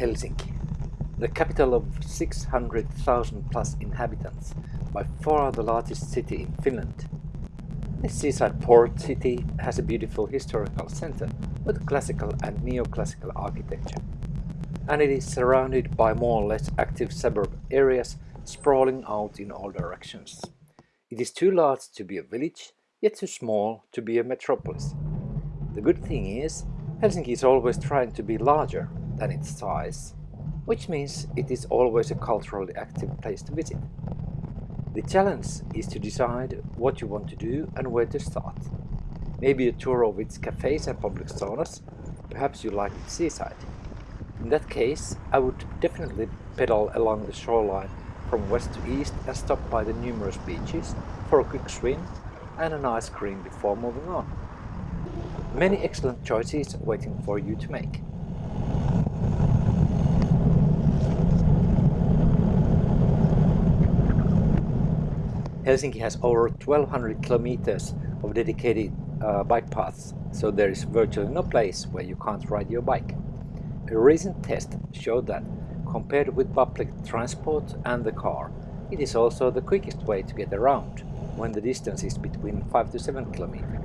Helsinki, the capital of 600,000 plus inhabitants, by far the largest city in Finland. This seaside port city has a beautiful historical center with classical and neoclassical architecture. And it is surrounded by more or less active suburb areas sprawling out in all directions. It is too large to be a village, yet too small to be a metropolis. The good thing is, Helsinki is always trying to be larger than its size, which means it is always a culturally active place to visit. The challenge is to decide what you want to do and where to start. Maybe a tour of its cafes and public saunas, perhaps you like the seaside. In that case, I would definitely pedal along the shoreline from west to east and stop by the numerous beaches for a quick swim and an ice cream before moving on. Many excellent choices waiting for you to make. Helsinki has over 1200 kilometers of dedicated uh, bike paths, so there is virtually no place where you can't ride your bike. A recent test showed that, compared with public transport and the car, it is also the quickest way to get around, when the distance is between 5 to 7 kilometers.